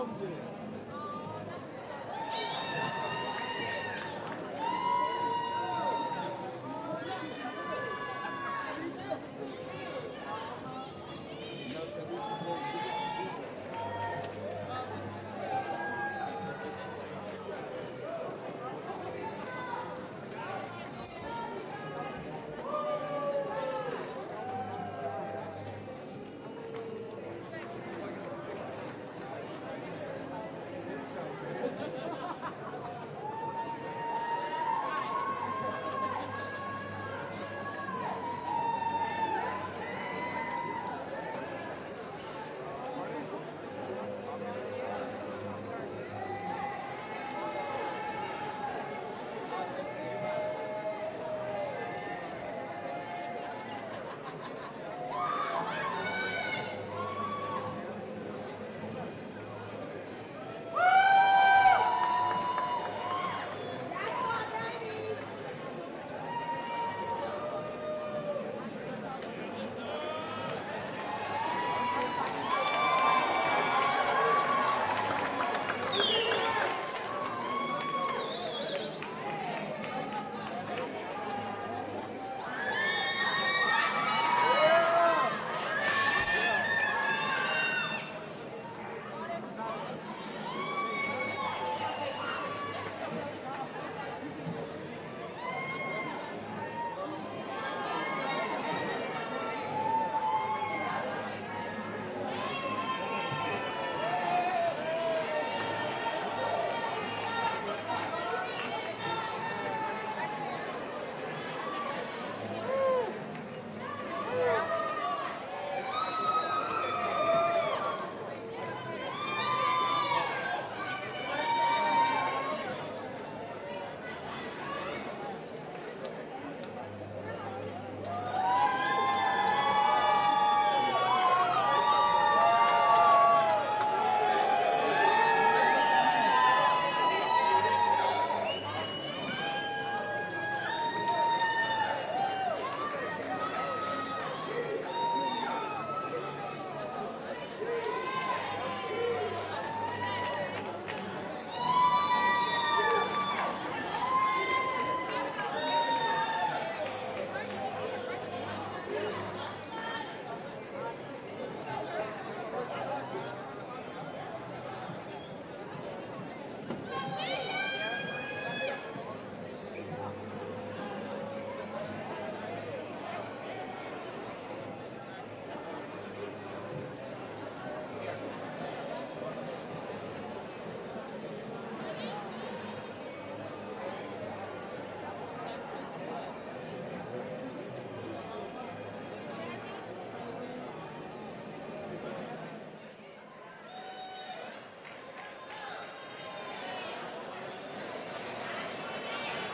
Alhamdulillah.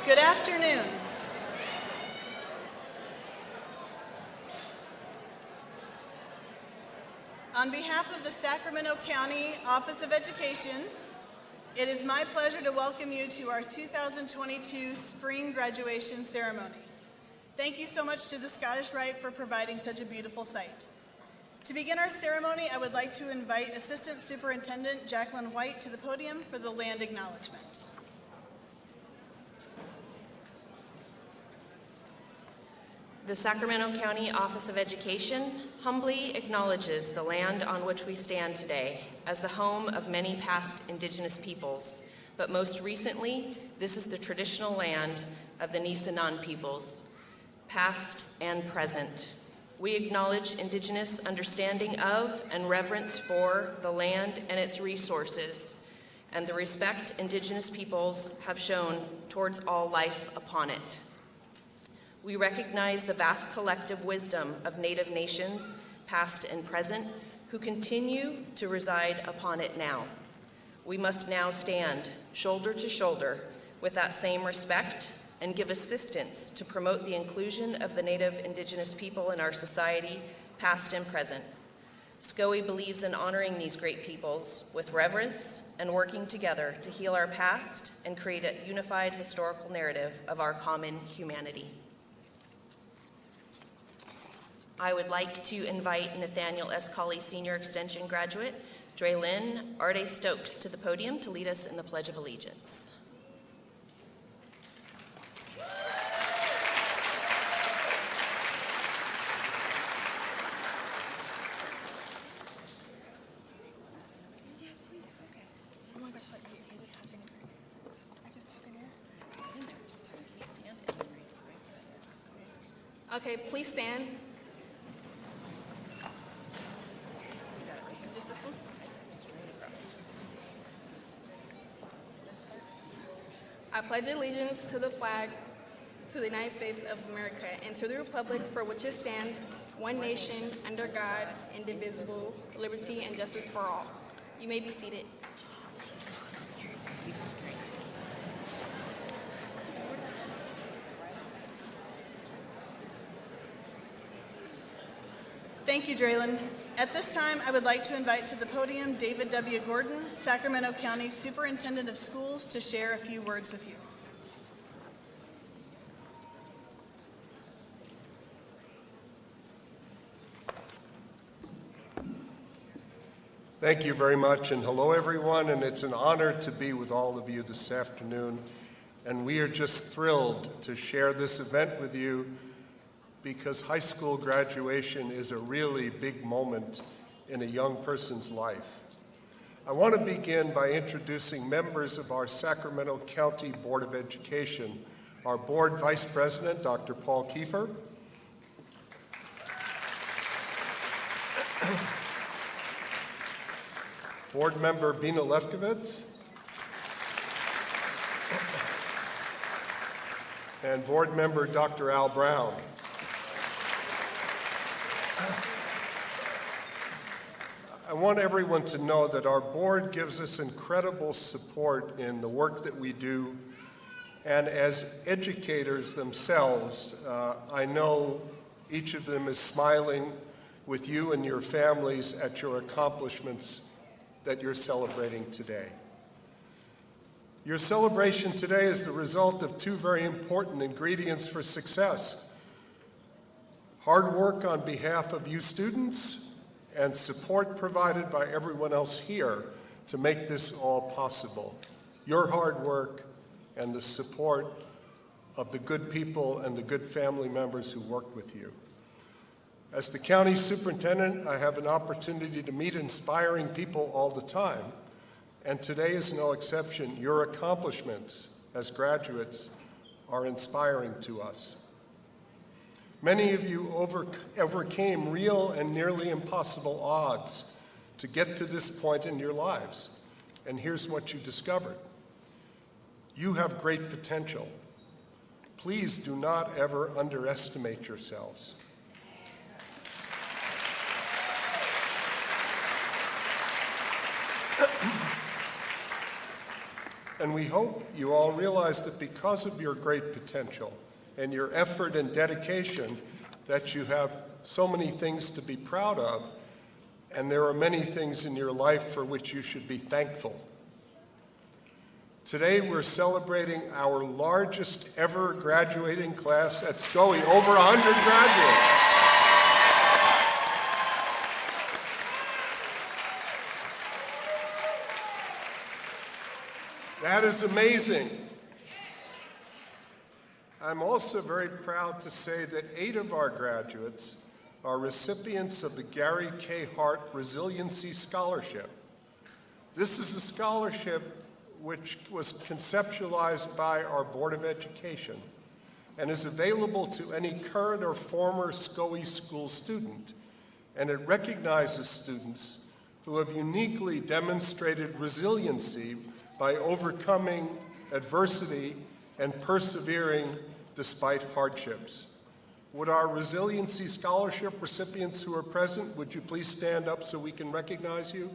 Good afternoon. On behalf of the Sacramento County Office of Education, it is my pleasure to welcome you to our 2022 spring graduation ceremony. Thank you so much to the Scottish Rite for providing such a beautiful site. To begin our ceremony, I would like to invite Assistant Superintendent Jacqueline White to the podium for the land acknowledgement. The Sacramento County Office of Education humbly acknowledges the land on which we stand today as the home of many past Indigenous peoples, but most recently, this is the traditional land of the Nisenan peoples, past and present. We acknowledge Indigenous understanding of and reverence for the land and its resources, and the respect Indigenous peoples have shown towards all life upon it. We recognize the vast collective wisdom of Native nations, past and present, who continue to reside upon it now. We must now stand shoulder to shoulder with that same respect and give assistance to promote the inclusion of the Native Indigenous people in our society, past and present. SCOE believes in honoring these great peoples with reverence and working together to heal our past and create a unified historical narrative of our common humanity. I would like to invite Nathaniel S. Colley Senior Extension graduate, Dre Lynn Arde Stokes, to the podium to lead us in the Pledge of Allegiance. Okay, please stand. Just this one? I pledge allegiance to the flag to the United States of America and to the republic for which it stands, one nation, under God, indivisible, liberty and justice for all. You may be seated. Thank you, Draylon. At this time, I would like to invite to the podium David W. Gordon, Sacramento County Superintendent of Schools, to share a few words with you. Thank you very much, and hello everyone, and it's an honor to be with all of you this afternoon. And we are just thrilled to share this event with you because high school graduation is a really big moment in a young person's life. I want to begin by introducing members of our Sacramento County Board of Education, our board vice president, Dr. Paul Keefer, board member Bina Lefkovitz, and board member Dr. Al Brown. I want everyone to know that our board gives us incredible support in the work that we do. And as educators themselves, uh, I know each of them is smiling with you and your families at your accomplishments that you're celebrating today. Your celebration today is the result of two very important ingredients for success. Hard work on behalf of you students and support provided by everyone else here to make this all possible. Your hard work and the support of the good people and the good family members who work with you. As the county superintendent, I have an opportunity to meet inspiring people all the time, and today is no exception. Your accomplishments as graduates are inspiring to us. Many of you over, overcame real and nearly impossible odds to get to this point in your lives. And here's what you discovered. You have great potential. Please do not ever underestimate yourselves. And we hope you all realize that because of your great potential and your effort and dedication, that you have so many things to be proud of, and there are many things in your life for which you should be thankful. Today, we're celebrating our largest ever graduating class at SCOE, over 100 graduates. That is amazing. I'm also very proud to say that eight of our graduates are recipients of the Gary K. Hart Resiliency Scholarship. This is a scholarship which was conceptualized by our Board of Education and is available to any current or former SCOE school student, and it recognizes students who have uniquely demonstrated resiliency by overcoming adversity and persevering despite hardships. Would our Resiliency Scholarship recipients who are present, would you please stand up so we can recognize you?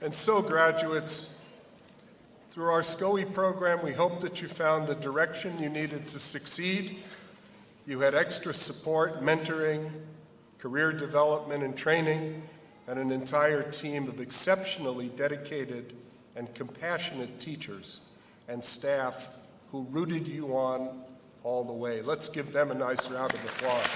And so, graduates, through our SCOE program, we hope that you found the direction you needed to succeed. You had extra support, mentoring, career development and training, and an entire team of exceptionally dedicated and compassionate teachers and staff who rooted you on all the way. Let's give them a nice round of applause.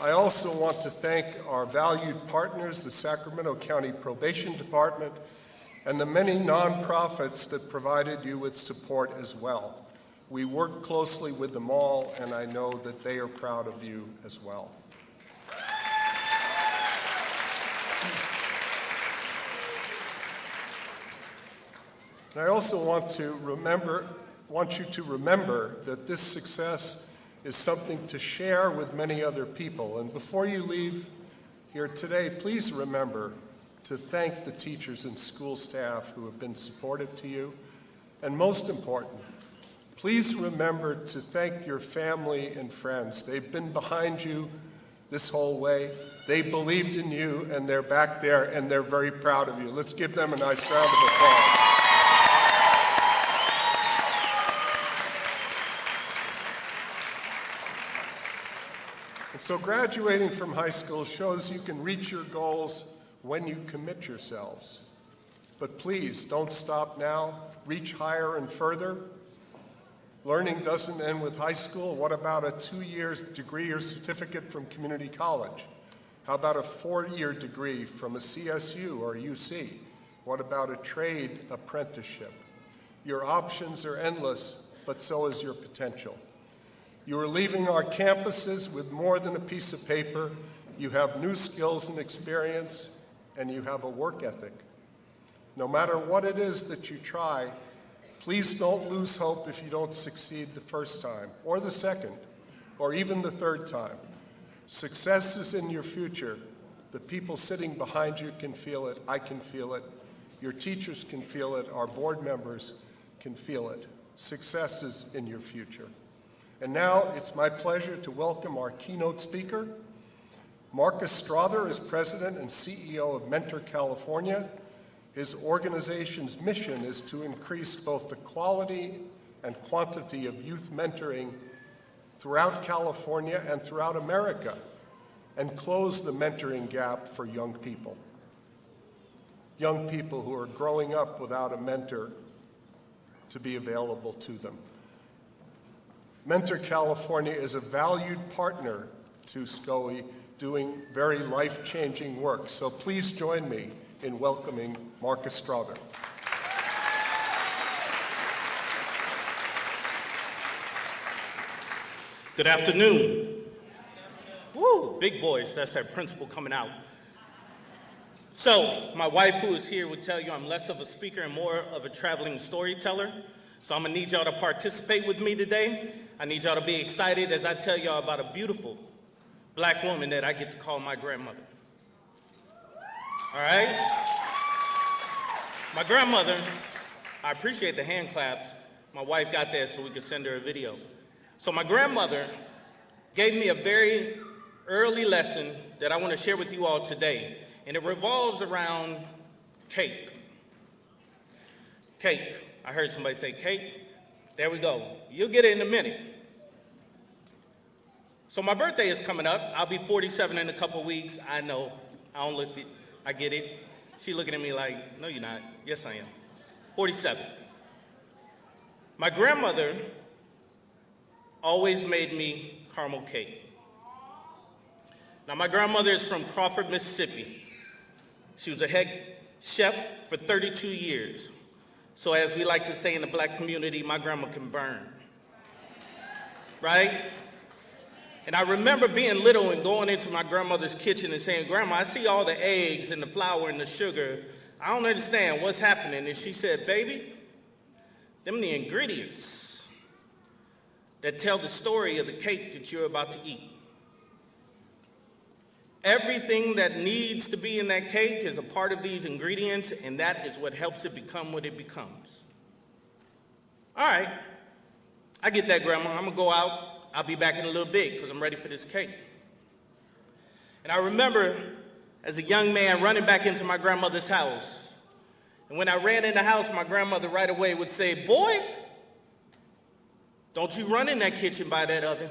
I also want to thank our valued partners, the Sacramento County Probation Department, and the many nonprofits that provided you with support as well. We work closely with them all, and I know that they are proud of you as well. And I also want to remember, want you to remember that this success is something to share with many other people. And before you leave here today, please remember to thank the teachers and school staff who have been supportive to you. And most important, please remember to thank your family and friends. They've been behind you this whole way. They believed in you, and they're back there, and they're very proud of you. Let's give them a nice round of applause. And so graduating from high school shows you can reach your goals when you commit yourselves. But please, don't stop now. Reach higher and further. Learning doesn't end with high school. What about a two-year degree or certificate from community college? How about a four-year degree from a CSU or UC? What about a trade apprenticeship? Your options are endless, but so is your potential. You are leaving our campuses with more than a piece of paper. You have new skills and experience, and you have a work ethic. No matter what it is that you try, please don't lose hope if you don't succeed the first time, or the second, or even the third time. Success is in your future. The people sitting behind you can feel it. I can feel it. Your teachers can feel it. Our board members can feel it. Success is in your future. And now it's my pleasure to welcome our keynote speaker. Marcus Strother is president and CEO of Mentor California. His organization's mission is to increase both the quality and quantity of youth mentoring throughout California and throughout America and close the mentoring gap for young people. Young people who are growing up without a mentor to be available to them. Mentor California is a valued partner to SCOE doing very life-changing work. So please join me in welcoming Marcus Strother. Good afternoon. Woo, big voice. That's that principal coming out. So, my wife, who is here, would tell you I'm less of a speaker and more of a traveling storyteller. So, I'm gonna need y'all to participate with me today. I need y'all to be excited as I tell y'all about a beautiful black woman that I get to call my grandmother. All right? My grandmother, I appreciate the hand claps. My wife got that so we could send her a video. So, my grandmother gave me a very early lesson that I want to share with you all today, and it revolves around cake. Cake. I heard somebody say cake. There we go. You'll get it in a minute. So my birthday is coming up. I'll be 47 in a couple weeks. I know. I don't look it. I get it. She looking at me like, no, you're not. Yes, I am. 47. My grandmother always made me caramel cake. Now, my grandmother is from Crawford, Mississippi. She was a head chef for 32 years. So, as we like to say in the black community, my grandma can burn. Right? And I remember being little and going into my grandmother's kitchen and saying, Grandma, I see all the eggs and the flour and the sugar. I don't understand what's happening. And she said, Baby, them the ingredients that tell the story of the cake that you're about to eat. Everything that needs to be in that cake is a part of these ingredients, and that is what helps it become what it becomes. All right, I get that, Grandma. I'm gonna go out. I'll be back in a little bit because I'm ready for this cake. And I remember as a young man running back into my grandmother's house. And when I ran in the house, my grandmother right away would say, Boy, don't you run in that kitchen by that oven,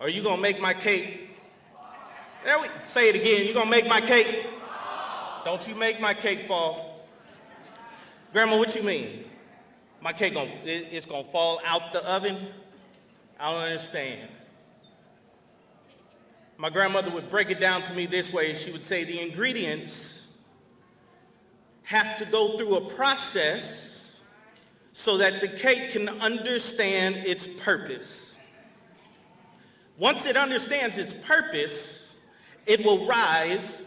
or you gonna make my cake there we say it again. You gonna make my cake? Don't you make my cake fall. Grandma, what you mean? My cake gonna it's gonna fall out the oven? I don't understand. My grandmother would break it down to me this way. She would say the ingredients have to go through a process so that the cake can understand its purpose. Once it understands its purpose, it will rise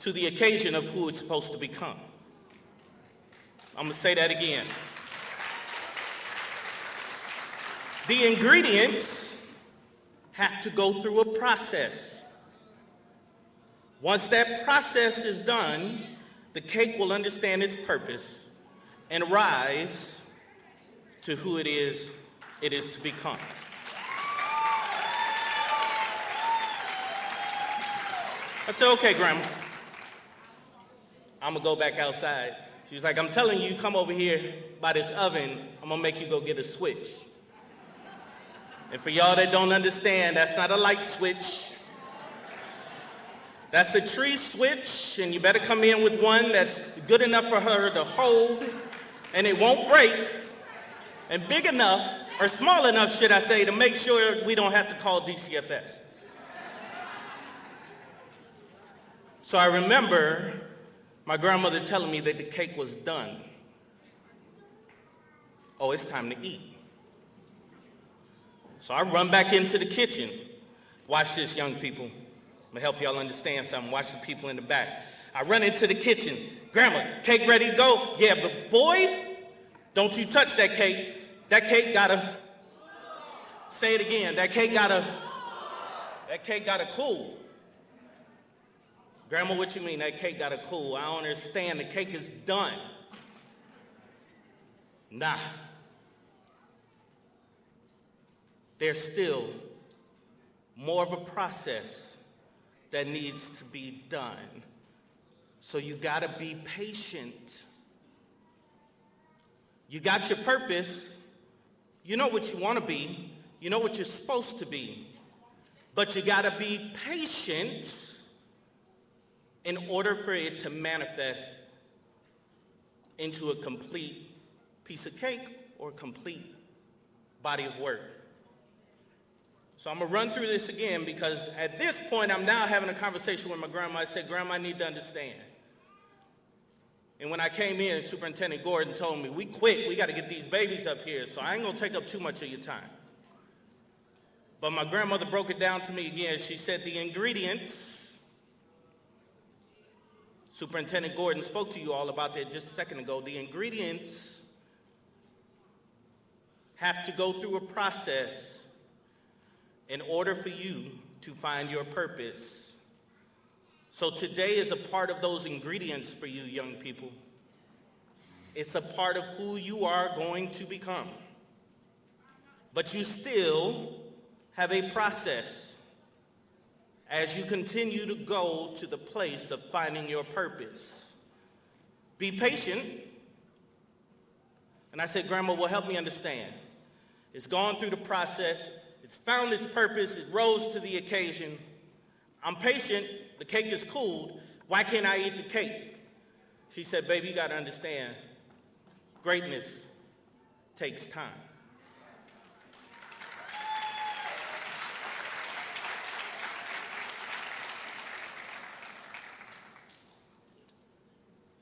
to the occasion of who it's supposed to become. I'm gonna say that again. The ingredients have to go through a process. Once that process is done, the cake will understand its purpose and rise to who it is it is to become. I said, okay, Grandma. I'm gonna go back outside. She was like, I'm telling you, come over here by this oven. I'm gonna make you go get a switch. And for y'all that don't understand, that's not a light switch. That's a tree switch, and you better come in with one that's good enough for her to hold, and it won't break, and big enough, or small enough, should I say, to make sure we don't have to call DCFS. So I remember my grandmother telling me that the cake was done. Oh, it's time to eat. So I run back into the kitchen. Watch this, young people. I'm gonna help y'all understand something. Watch the people in the back. I run into the kitchen. Grandma, cake ready go? Yeah, but boy, don't you touch that cake. That cake gotta, say it again, that cake gotta, that cake gotta cool. Grandma, what you mean that cake gotta cool? I don't understand. The cake is done. Nah. There's still more of a process that needs to be done. So you gotta be patient. You got your purpose. You know what you wanna be. You know what you're supposed to be. But you gotta be patient in order for it to manifest into a complete piece of cake or complete body of work. So I'm gonna run through this again because at this point I'm now having a conversation with my grandma. I said, Grandma, I need to understand. And when I came in, Superintendent Gordon told me, we quit, we gotta get these babies up here, so I ain't gonna take up too much of your time. But my grandmother broke it down to me again. She said the ingredients Superintendent Gordon spoke to you all about that just a second ago. The ingredients have to go through a process in order for you to find your purpose So today is a part of those ingredients for you young people. It's a part of who you are going to become. But you still have a process as you continue to go to the place of finding your purpose. Be patient. And I said, Grandma, will help me understand. It's gone through the process, it's found its purpose, it rose to the occasion. I'm patient, the cake is cooled. Why can't I eat the cake? She said, Baby, you got to understand, greatness takes time.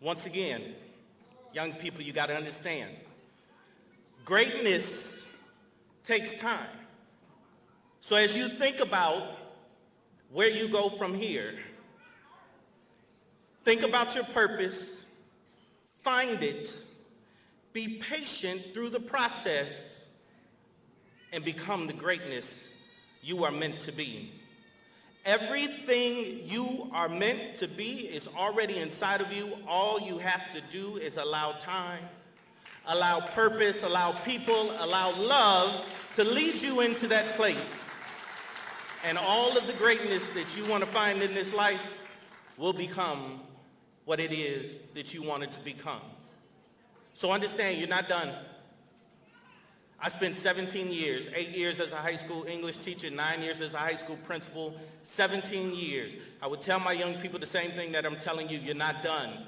Once again, young people, you got to understand greatness takes time. So as you think about where you go from here, think about your purpose, find it, be patient through the process, and become the greatness you are meant to be. Everything you are meant to be is already inside of you. All you have to do is allow time, allow purpose, allow people, allow love to lead you into that place. And all of the greatness that you want to find in this life will become what it is that you want it to become. So understand, you're not done. I spent 17 years, eight years as a high school English teacher, nine years as a high school principal, 17 years. I would tell my young people the same thing that I'm telling you, you're not done.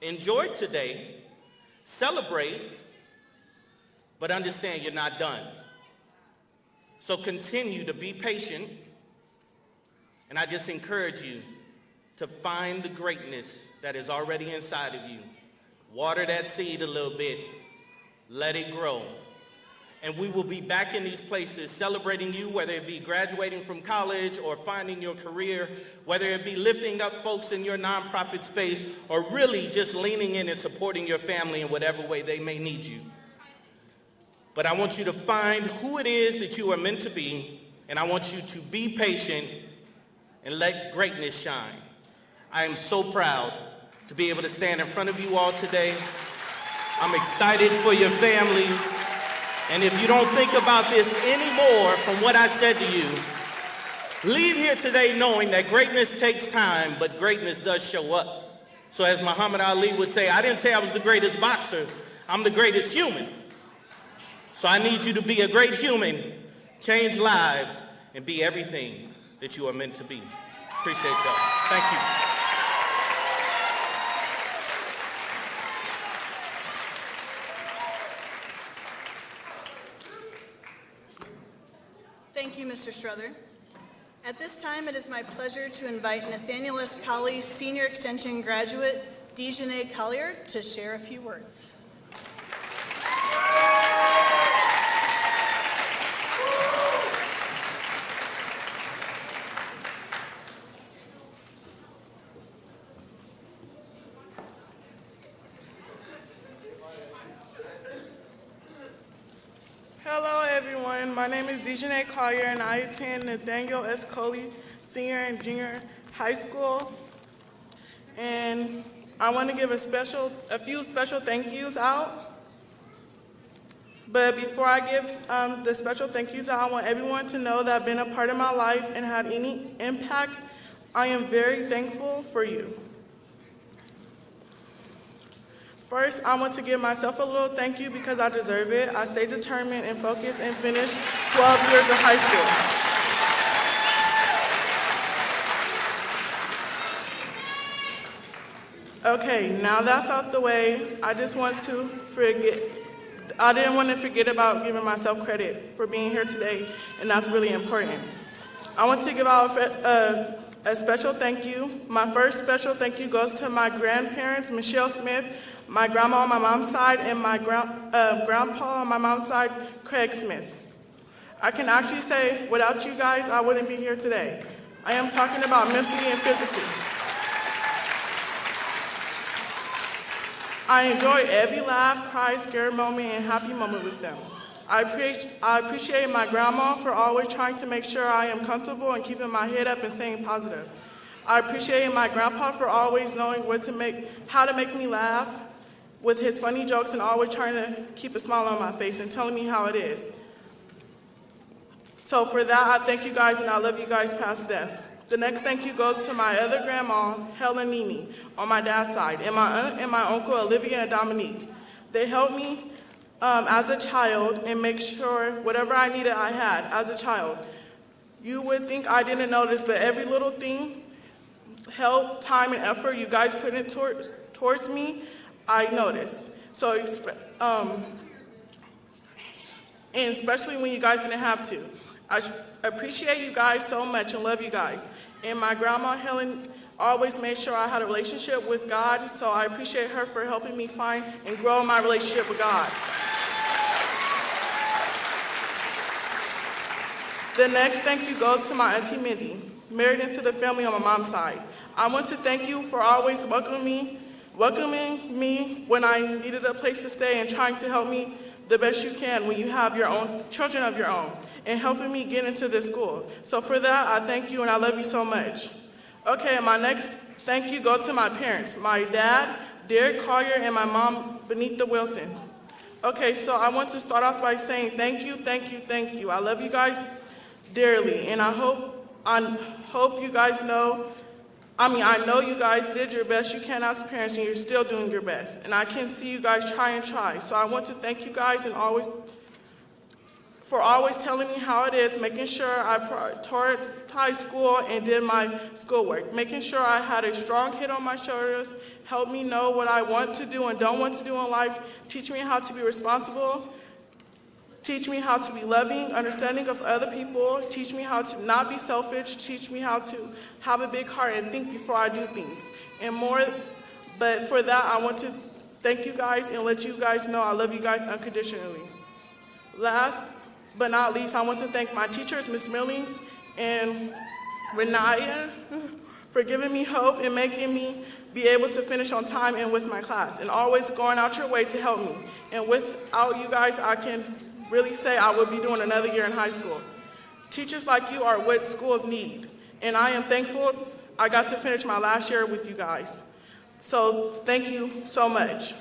Enjoy today, celebrate, but understand you're not done. So continue to be patient, and I just encourage you to find the greatness that is already inside of you. Water that seed a little bit, let it grow and we will be back in these places celebrating you, whether it be graduating from college or finding your career, whether it be lifting up folks in your nonprofit space, or really just leaning in and supporting your family in whatever way they may need you. But I want you to find who it is that you are meant to be, and I want you to be patient and let greatness shine. I am so proud to be able to stand in front of you all today. I'm excited for your families. And if you don't think about this anymore from what I said to you, leave here today knowing that greatness takes time, but greatness does show up. So as Muhammad Ali would say, I didn't say I was the greatest boxer, I'm the greatest human. So I need you to be a great human, change lives, and be everything that you are meant to be. Appreciate y'all. Thank you. Thank you, Mr. Strother. At this time, it is my pleasure to invite Nathaniel S. Colley, Senior Extension graduate, Dejanay Collier, to share a few words. Hello, My name is Dejanay Collier, and I attend Nathaniel S. Colley Senior and Junior High School. And I want to give a special, a few special thank yous out. But before I give um, the special thank yous out, I want everyone to know that I've been a part of my life and had any impact. I am very thankful for you. First, I want to give myself a little thank you because I deserve it. I stayed determined and focused and finished 12 years of high school. Okay, now that's out the way, I just want to forget, I didn't want to forget about giving myself credit for being here today, and that's really important. I want to give out a, a, a special thank you. My first special thank you goes to my grandparents, Michelle Smith, my grandma on my mom's side, and my grand, uh, grandpa on my mom's side, Craig Smith. I can actually say, without you guys, I wouldn't be here today. I am talking about mentally and physically. I enjoy every laugh, cry, scare moment, and happy moment with them. I appreciate, I appreciate my grandma for always trying to make sure I am comfortable and keeping my head up and staying positive. I appreciate my grandpa for always knowing what to make, how to make me laugh with his funny jokes and always trying to keep a smile on my face and telling me how it is. So for that, I thank you guys and I love you guys past death. The next thank you goes to my other grandma, Helen Mimi, on my dad's side, and my aunt and my uncle, Olivia and Dominique. They helped me um, as a child and make sure whatever I needed, I had as a child. You would think I didn't notice, but every little thing, help, time, and effort you guys put in towards, towards me, I noticed. So, um, and especially when you guys didn't have to. I appreciate you guys so much and love you guys. And my grandma Helen always made sure I had a relationship with God, so I appreciate her for helping me find and grow my relationship with God. The next thank you goes to my auntie Mindy, married into the family on my mom's side. I want to thank you for always welcoming me, welcoming me when I needed a place to stay and trying to help me the best you can when you have your own children of your own and helping me get into this school. So for that, I thank you and I love you so much. Okay, my next thank you go to my parents, my dad, Derek Colley, and my mom, Benita Wilson. Okay, so I want to start off by saying thank you, thank you, thank you. I love you guys dearly, and I hope I hope you guys know. I mean, I know you guys did your best you can as parents, and you're still doing your best. And I can see you guys try and try. So I want to thank you guys and always for always telling me how it is, making sure I prioritized school and did my schoolwork, making sure I had a strong head on my shoulders, helped me know what I want to do and don't want to do in life, teach me how to be responsible, teach me how to be loving, understanding of other people, teach me how to not be selfish, teach me how to have a big heart and think before I do things, and more. But for that, I want to thank you guys and let you guys know I love you guys unconditionally. Last but not least, I want to thank my teachers, Ms. Millings and Renaya, for giving me hope and making me be able to finish on time and with my class, and always going out your way to help me. And without you guys, I can really say I would be doing another year in high school. Teachers like you are what schools need, and I am thankful I got to finish my last year with you guys. So thank you so much.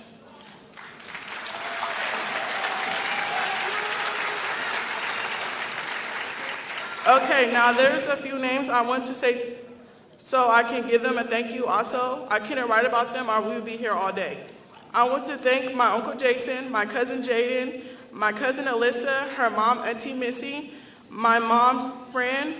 Okay, now there's a few names I want to say so I can give them a thank you also. I couldn't write about them or we would be here all day. I want to thank my Uncle Jason, my cousin Jaden, my cousin Alyssa, her mom, Auntie Missy, my mom's friend,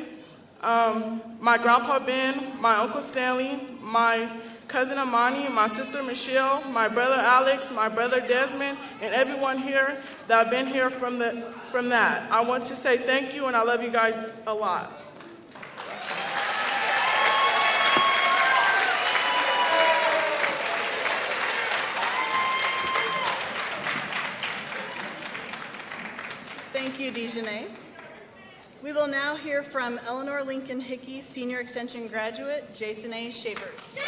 um, my grandpa Ben, my Uncle Stanley, my cousin Amani, my sister Michelle, my brother Alex, my brother Desmond, and everyone here that have been here from, the, from that. I want to say thank you and I love you guys a lot. You, Dejanay. We will now hear from Eleanor Lincoln Hickey, Senior Extension graduate, Jason A. Shavers.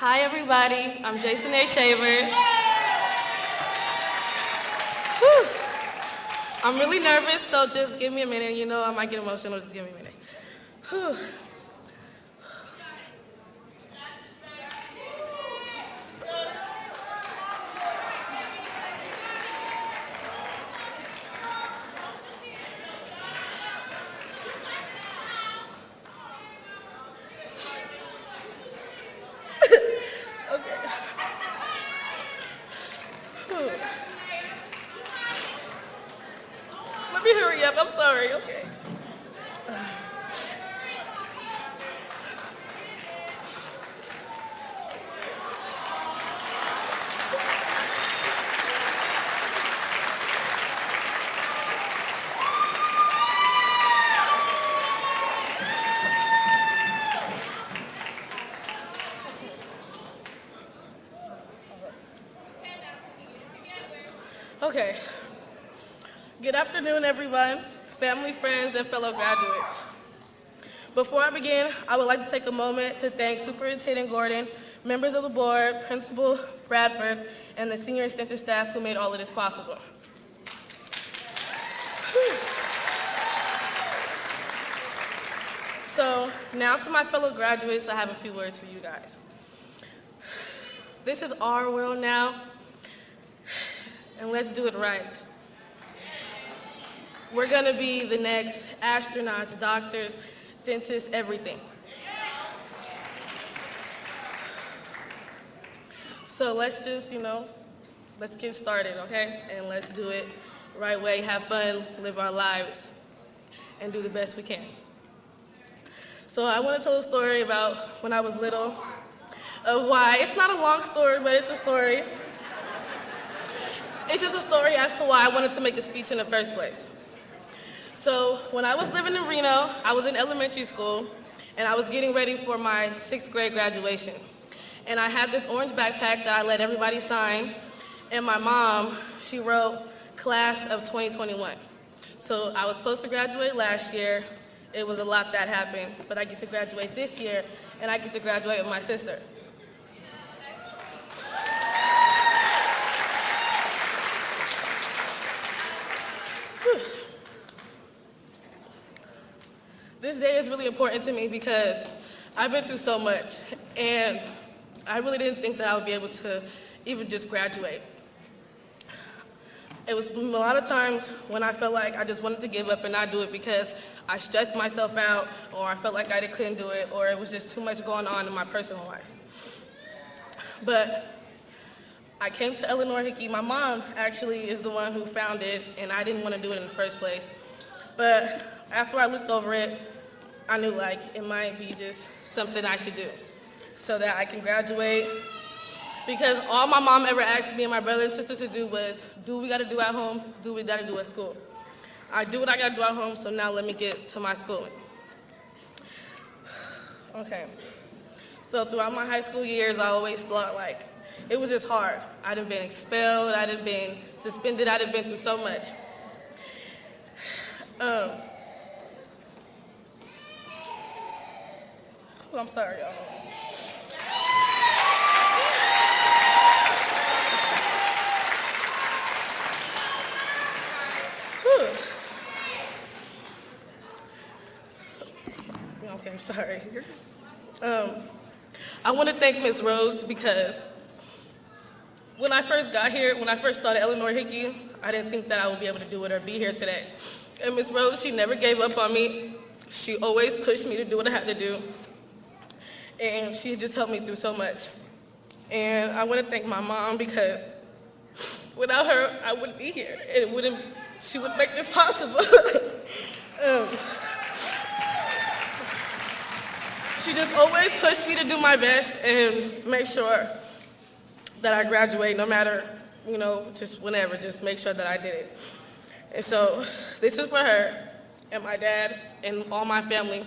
Hi, everybody. I'm Jason A. Shavers. Whew. I'm really nervous, so just give me a minute. You know, I might get emotional. Just give me a minute. Whew. Okay. Whew. Let me hurry up. I'm sorry. Okay. Good afternoon, everyone, family, friends, and fellow graduates. Before I begin, I would like to take a moment to thank Superintendent Gordon, members of the board, Principal Bradford, and the senior extension staff who made all of this possible. So now to my fellow graduates, I have a few words for you guys. This is our world now, and let's do it right. We're gonna be the next astronauts, doctors, dentists, everything. So let's just, you know, let's get started, okay? And let's do it right way, have fun, live our lives, and do the best we can. So I want to tell a story about when I was little, of why, it's not a long story, but it's a story. It's just a story as to why I wanted to make a speech in the first place. So when I was living in Reno, I was in elementary school, and I was getting ready for my sixth grade graduation. And I had this orange backpack that I let everybody sign, and my mom, she wrote class of 2021. So I was supposed to graduate last year. It was a lot that happened, but I get to graduate this year, and I get to graduate with my sister. This day is really important to me because I've been through so much, and I really didn't think that I would be able to even just graduate. It was a lot of times when I felt like I just wanted to give up and not do it because I stressed myself out, or I felt like I couldn't do it, or it was just too much going on in my personal life. But I came to Eleanor Hickey. My mom actually is the one who found it, and I didn't want to do it in the first place. But after I looked over it, I knew like it might be just something I should do so that I can graduate. Because all my mom ever asked me and my brother and sisters to do was, do what we gotta do at home, do what we gotta do at school. I do what I gotta do at home, so now let me get to my schooling. Okay. So throughout my high school years, I always thought like, it was just hard. I'd have been expelled, I'd have been suspended, I'd have been through so much. Um, I'm sorry, y'all. Okay, sorry. Um, I want to thank Ms. Rose because when I first got here, when I first started Eleanor Hickey, I didn't think that I would be able to do it or be here today. And Ms. Rose, she never gave up on me. She always pushed me to do what I had to do. And she just helped me through so much. And I want to thank my mom because without her, I wouldn't be here. And it wouldn't, she would make this possible. um, she just always pushed me to do my best and make sure that I graduate no matter, you know, just whenever, just make sure that I did it. And so this is for her and my dad and all my family.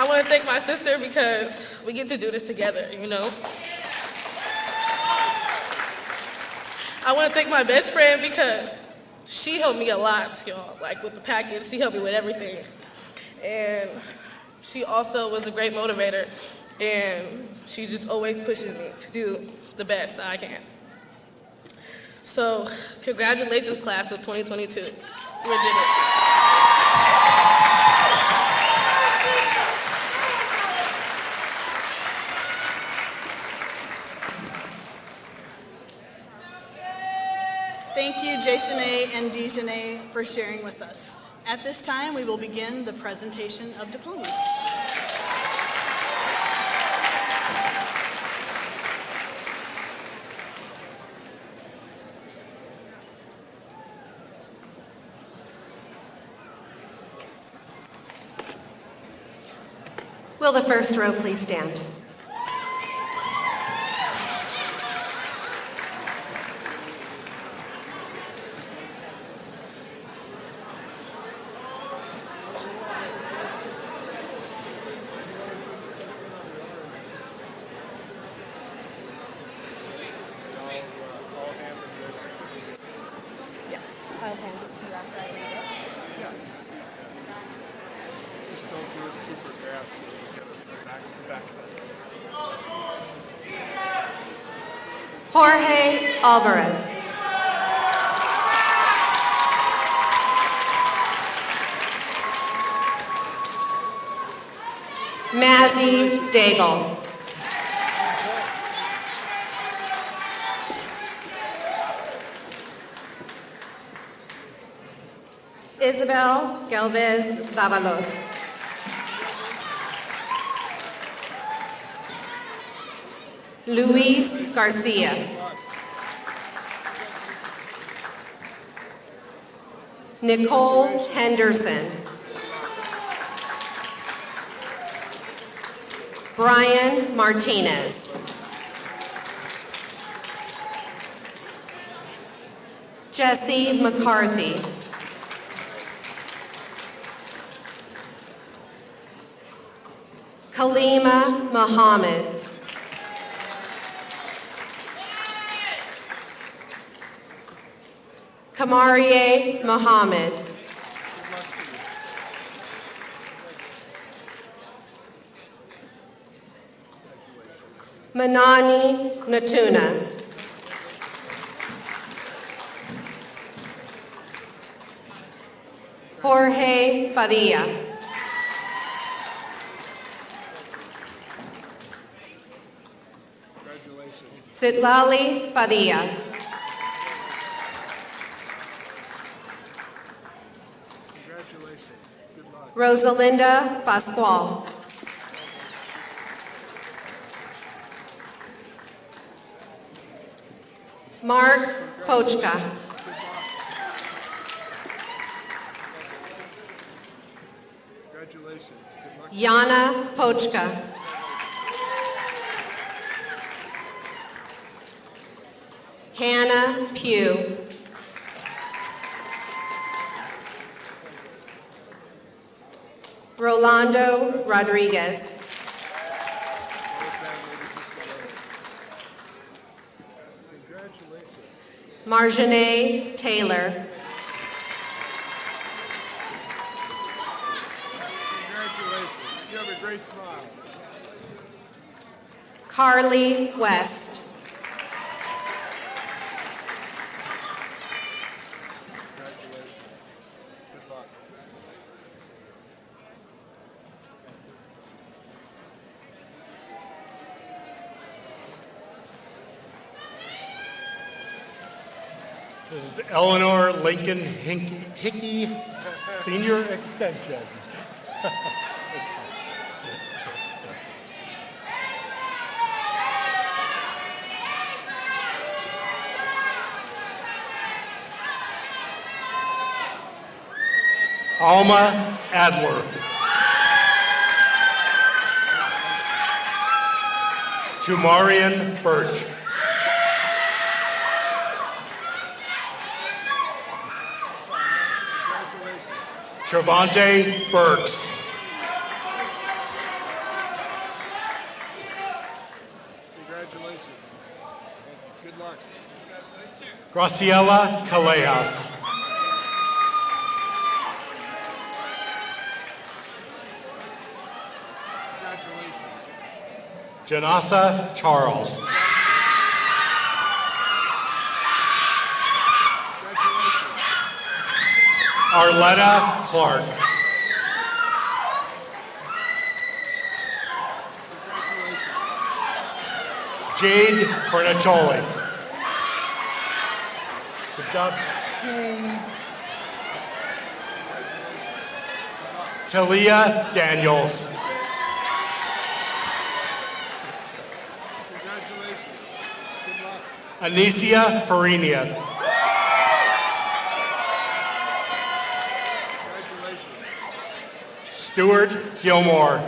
I want to thank my sister because we get to do this together, you know. I want to thank my best friend because she helped me a lot, y'all. Like with the package, she helped me with everything. And she also was a great motivator, and she just always pushes me to do the best I can. So, congratulations, class of 2022. We did it. Thank you, Jason A. and Dejanay, for sharing with us. At this time, we will begin the presentation of diplomas. Will the first row please stand? I'll hand it to you after I read it. Just don't do it super fast so you get it back, back. Jorge Alvarez. Mazzy Daigle. Isabel Galvez Davalos. Luis Garcia. Nicole Henderson. Brian Martinez. Jesse McCarthy. Kalima Muhammad. Kamarie Muhammad. Manani Natuna. Jorge Padilla. Congratulations. Sitlali Padilla. Congratulations. Good luck. Rosalinda Pascual. Mark Pochka. Congratulations. Yana Pochka. Pugh. Rolando Rodriguez. Congratulations. Marjane Taylor. Congratulations. You have a great smile. Carly West. Congratulations. Good luck. This is Eleanor Lincoln Hickey, Hickey Senior Extension. Alma Adler. Tumarian Birch. Trevante Burks. Congratulations. Good luck. Graciela Callejas. Congratulations. Janasa Charles. Arletta Clark. Jade Cornacholi. Good job, Jane. Talia Daniels. Congratulations. Good luck. Anicia Farinias. Stuart Gilmore.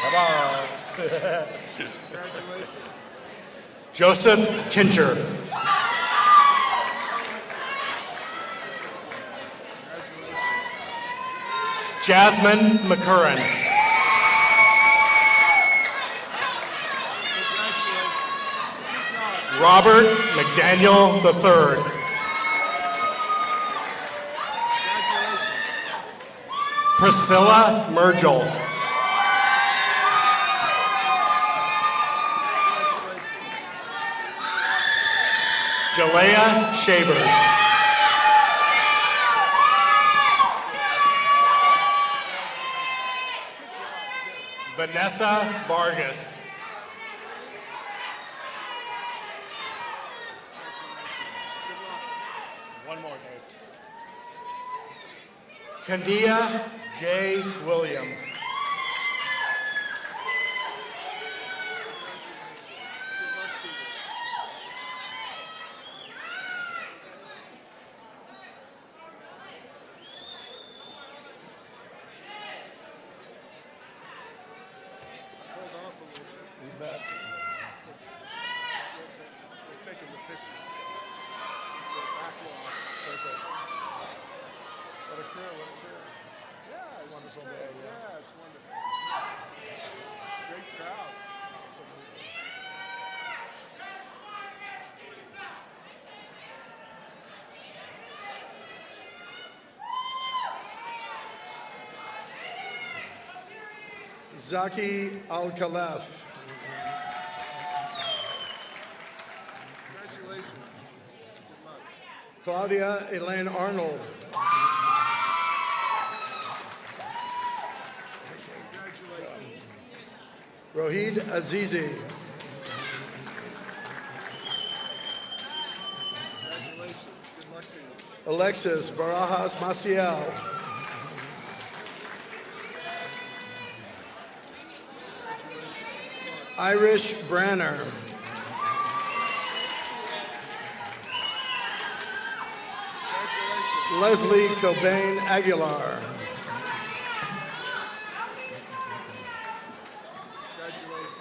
Come Congratulations. Joseph Kincher. Jasmine McCurran. Congratulations. Good job. Robert McDaniel III. Priscilla Mergel. Jalea Shavers. Vanessa Vargas. One more, Dave. Kandia J. Williams. Hold off a little bit. He's back. We're taking the pictures. The back wall. Perfect. What a career, what a career. Yeah, it's wonderful day. Yeah, it's wonderful. Great crowd. Absolutely. Zaki. Good luck. Claudia Elaine Arnold. Rohid Azizi. Alexis Barajas Maciel. Irish Branner. Leslie Cobain Aguilar.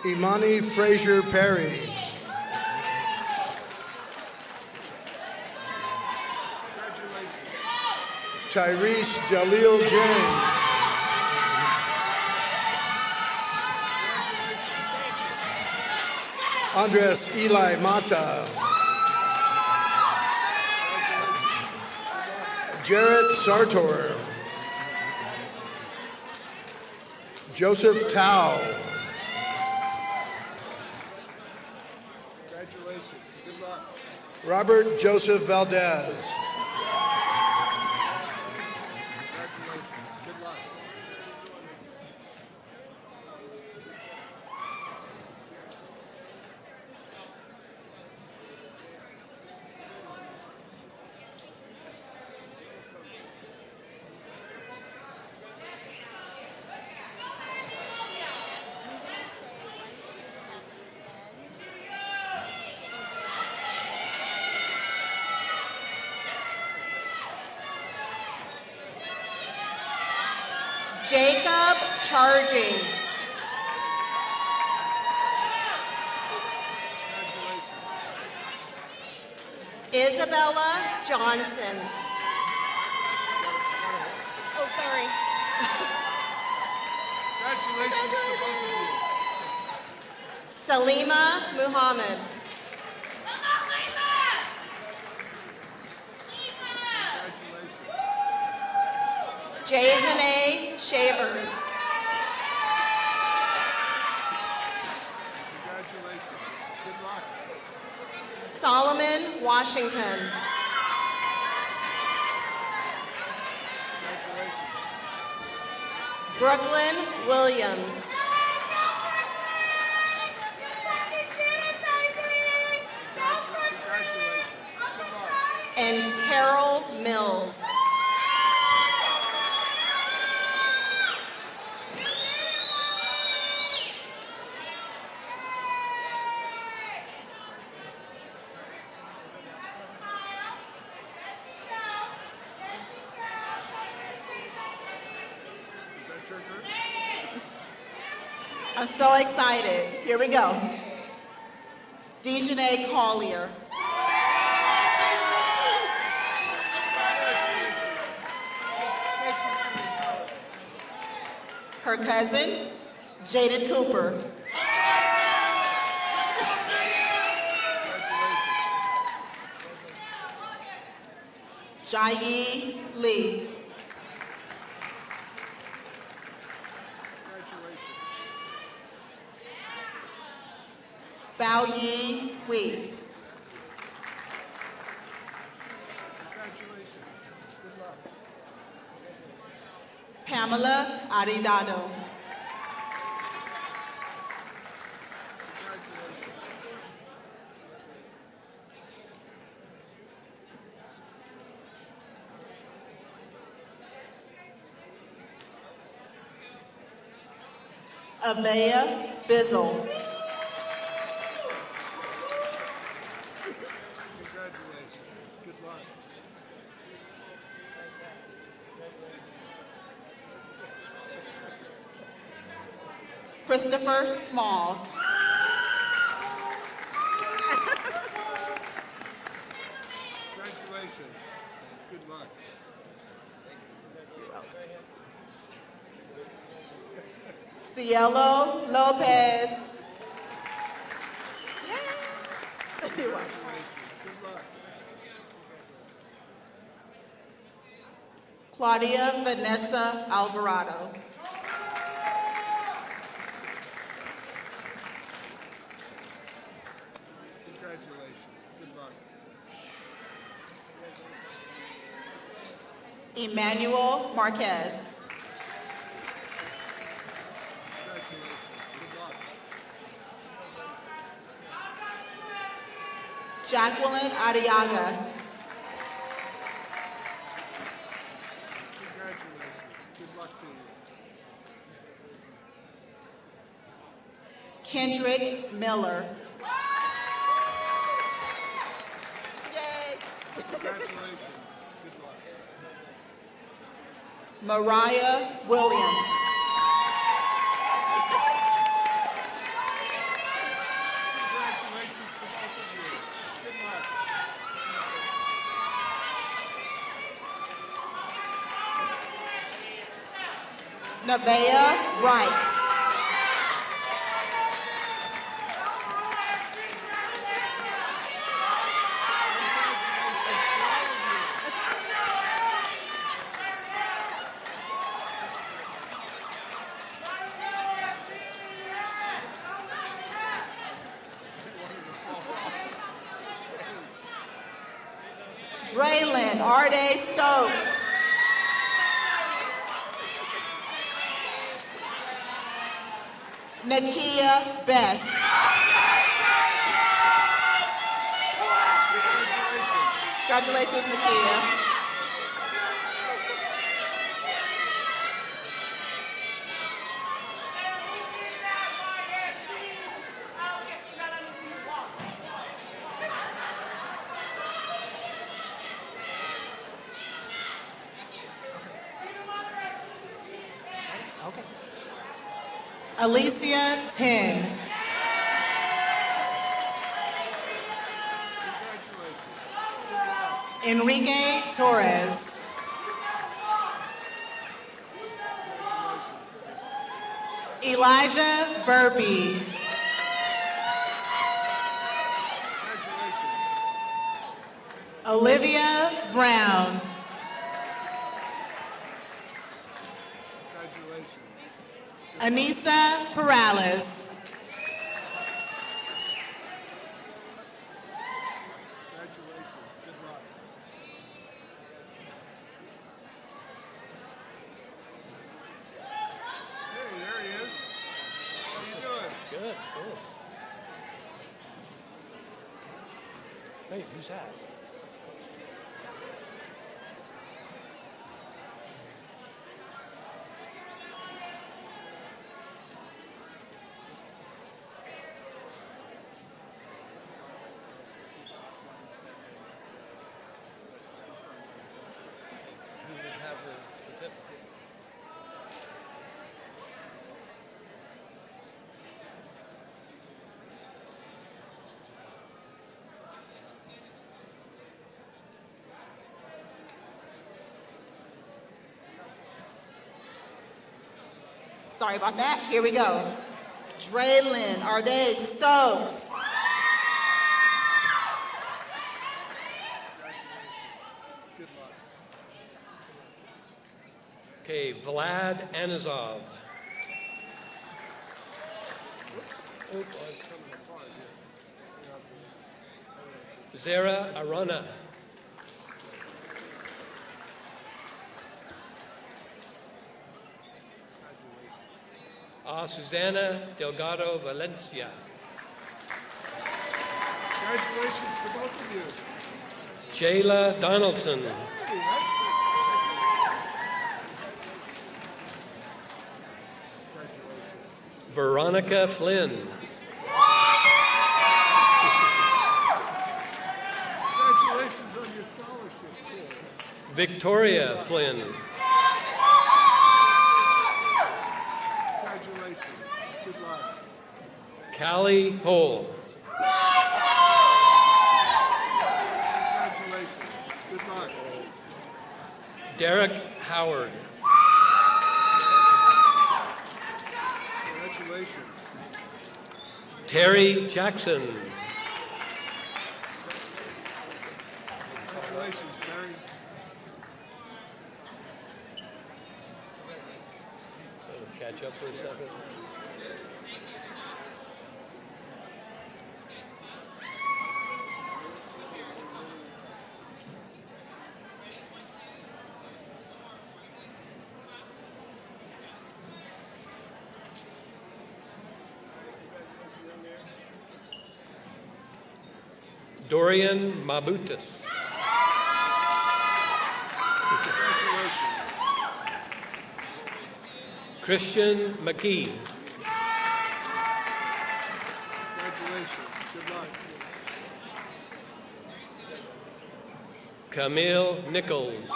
Imani Fraser Perry. Tyrese Jaleel James. Andres Eli Mata. Jarrett Sartor. Joseph Tao. Congratulations. Good luck. Robert Joseph Valdez. Congratulations. Good luck. Jacob Charging. Isabella Johnson. Oh, sorry. Congratulations to both of you. Salima Muhammad. Congratulations. Jason A. Shavers. Congratulations. Good luck. Solomon Washington. Brooklyn Williams. And Terrell Mills. we go. Dejanay Colley. Her cousin, Jaden Cooper. Jai Lee. Aridado. Avea Bizzle. Congratulations. Good luck. Christopher Smalls. Congratulations. Good luck. Cielo Lopez. Yay. Congratulations. Good luck. Claudia Vanessa Alvarado. Emmanuel Marquez. Jacqueline you. Kendrick Miller. Yay. Congratulations. Good luck. Mariah Williams. Congratulations to both of you. Good luck. Nevaeh Wright. Arde Stokes. Nakia Best. Congratulations, Nakia. Alicia Tin. Enrique Torres. Elijah Burpee. Olivia Brown. Anissa Perales. Sorry about that. Here we go. Draylin Arde Stokes. Okay, Vlad Anizov. Zara Arana. Ah, Susana Delgado Valencia. Congratulations to both of you. Jayla Donaldson. Veronica Flynn. Congratulations on your scholarship. Victoria Flynn. Callie Hole. Derek Howard. Congratulations. Terry Jackson. Congratulations, Terry. Catch up for a second. Dorian Mabutus. Christian McKee. Camille Nichols.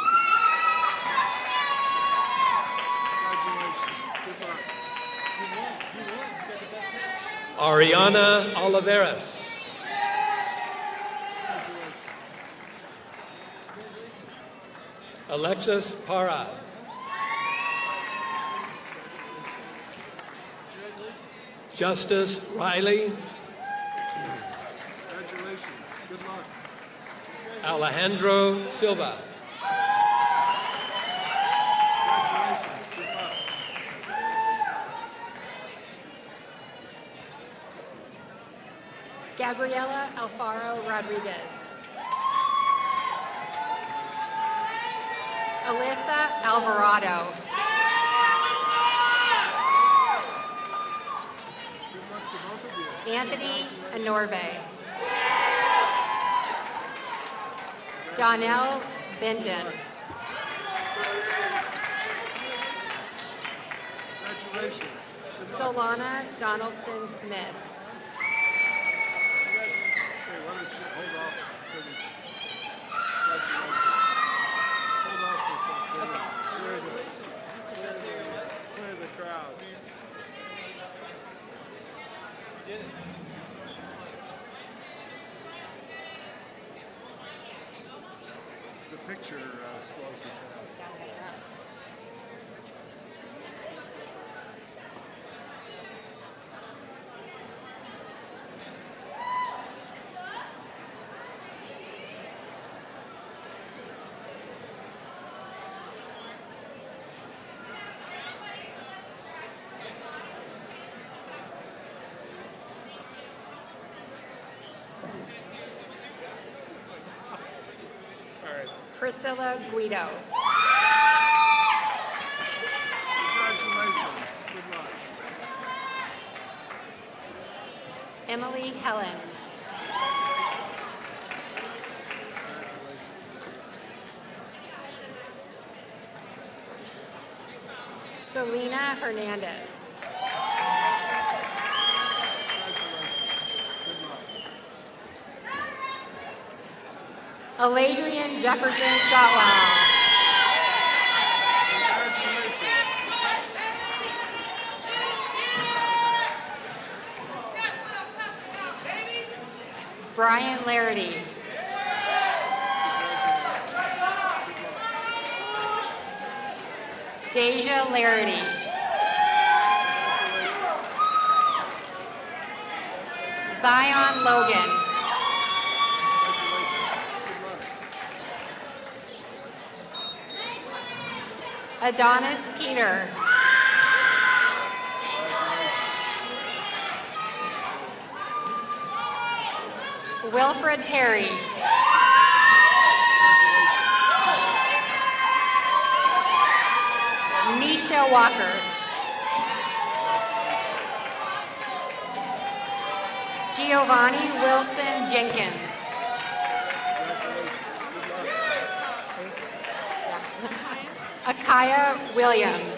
Ariana Oliveras. Alexis Para. Justice Riley. Congratulations. Good luck. Alejandro Silva. Congratulations. Good luck. Gabriela Alfaro Rodriguez. Alyssa Alvarado. Good luck to both of you. Anthony Anorbe. Donnell Benton. Congratulations. Good luck. Solana Donaldson Smith. Okay, why don't you hold off for the, congratulations. Hold off for a second. Clear the, clear the, clear the crowd. The picture uh, slows it down. Priscilla Guido. Congratulations. Good luck. Emily Helland. Selena Hernandez. Aladrian Jefferson Shotwell. Brian Larity. Deja Larity. Zion Logan. Adonis Peter. Wilfred Perry. Misha Walker. Giovanni Wilson Jenkins. Akaya Williams.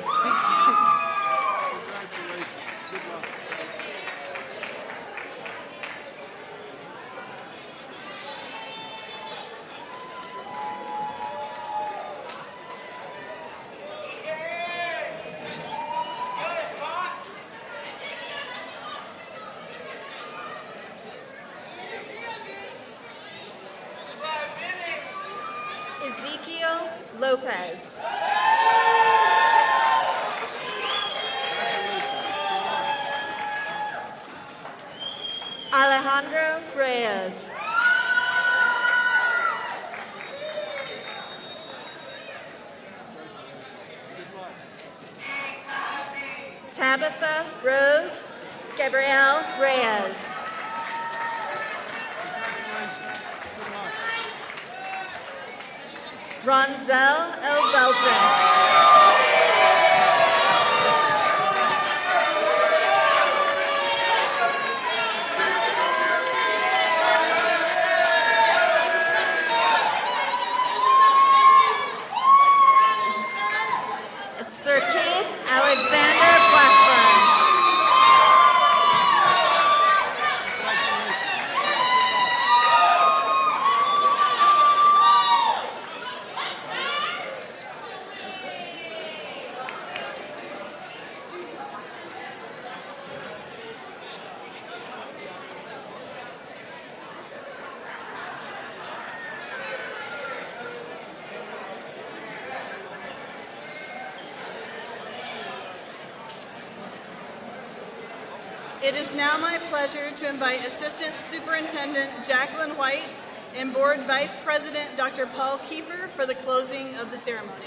It is now my pleasure to invite Assistant Superintendent Jacqueline White and Board Vice President Dr. Paul Keefer for the closing of the ceremony.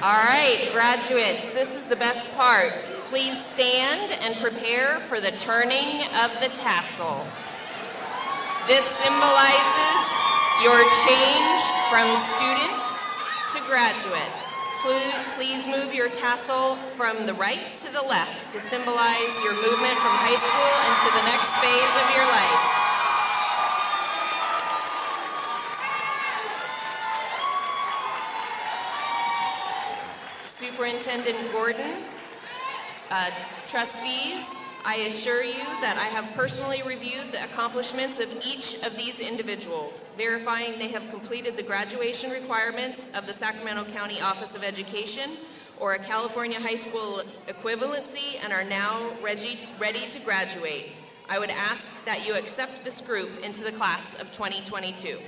All right, graduates, this is the best part. Please stand and prepare for the turning of the tassel. This symbolizes your change from student to graduate. Please move your tassel from the right to the left to symbolize your movement from high school into the next phase of your life. Superintendent Gordon, uh, trustees, I assure you that I have personally reviewed the accomplishments of each of these individuals, verifying they have completed the graduation requirements of the Sacramento County Office of Education or a California high school equivalency and are now ready, ready to graduate. I would ask that you accept this group into the class of 2022.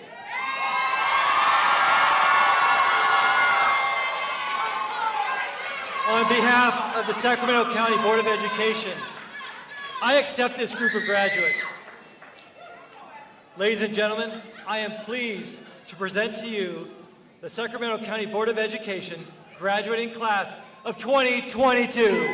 On behalf of the Sacramento County Board of Education, I accept this group of graduates. Ladies and gentlemen, I am pleased to present to you the Sacramento County Board of Education graduating class of 2022.